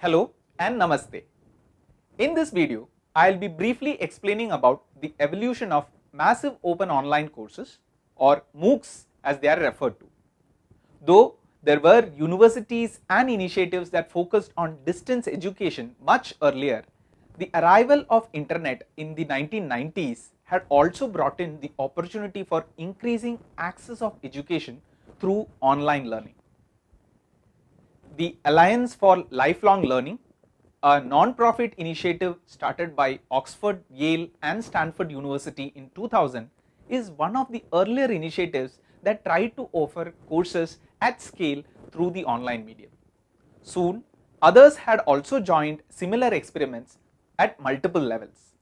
Hello and Namaste. In this video, I will be briefly explaining about the evolution of massive open online courses or MOOCs as they are referred to. Though there were universities and initiatives that focused on distance education much earlier, the arrival of internet in the 1990s had also brought in the opportunity for increasing access of education through online learning the Alliance for Lifelong Learning, a non-profit initiative started by Oxford, Yale and Stanford University in 2000 is one of the earlier initiatives that tried to offer courses at scale through the online medium. Soon, others had also joined similar experiments at multiple levels.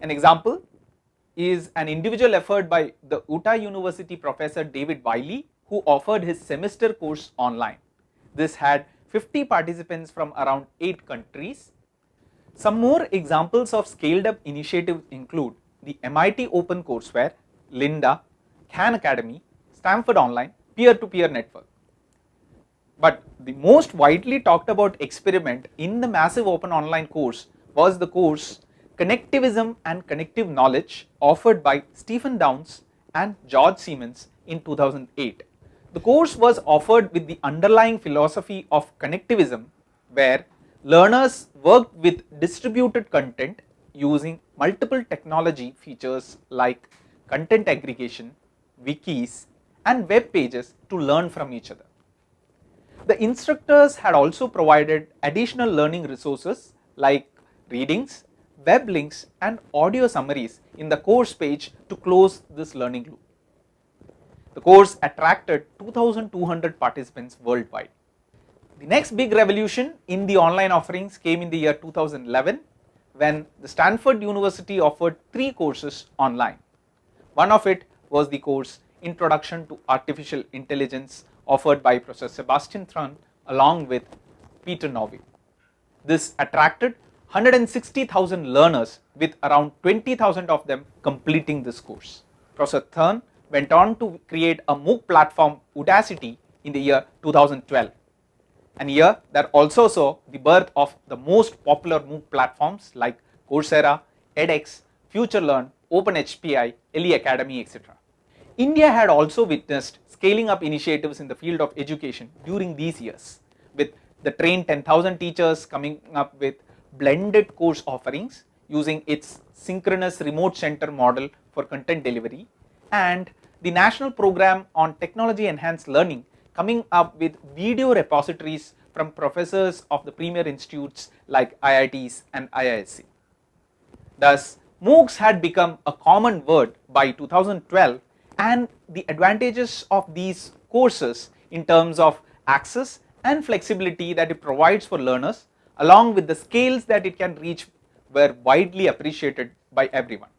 An example is an individual effort by the Utah University professor David Wiley who offered his semester course online. This had 50 participants from around 8 countries. Some more examples of scaled up initiatives include the MIT Open Courseware, Lynda, Khan Academy, Stanford Online, peer-to-peer -peer network. But the most widely talked about experiment in the massive open online course was the course Connectivism and Connective Knowledge offered by Stephen Downes and George Siemens in 2008. The course was offered with the underlying philosophy of connectivism where learners worked with distributed content using multiple technology features like content aggregation, wikis and web pages to learn from each other. The instructors had also provided additional learning resources like readings, web links and audio summaries in the course page to close this learning loop. The course attracted 2200 participants worldwide. The next big revolution in the online offerings came in the year 2011 when the Stanford University offered three courses online. One of it was the course Introduction to Artificial Intelligence offered by Professor Sebastian Thrun along with Peter Norvig. This attracted 160,000 learners with around 20,000 of them completing this course. Professor Thrun went on to create a MOOC platform Udacity in the year 2012 and here that also saw the birth of the most popular MOOC platforms like Coursera, edX, FutureLearn, OpenHPI, LE Academy etc. India had also witnessed scaling up initiatives in the field of education during these years with the train 10,000 teachers coming up with blended course offerings using its synchronous remote center model for content delivery and the National Program on Technology Enhanced Learning coming up with video repositories from professors of the premier institutes like IITs and IISc. Thus, MOOCs had become a common word by 2012 and the advantages of these courses in terms of access and flexibility that it provides for learners along with the scales that it can reach were widely appreciated by everyone.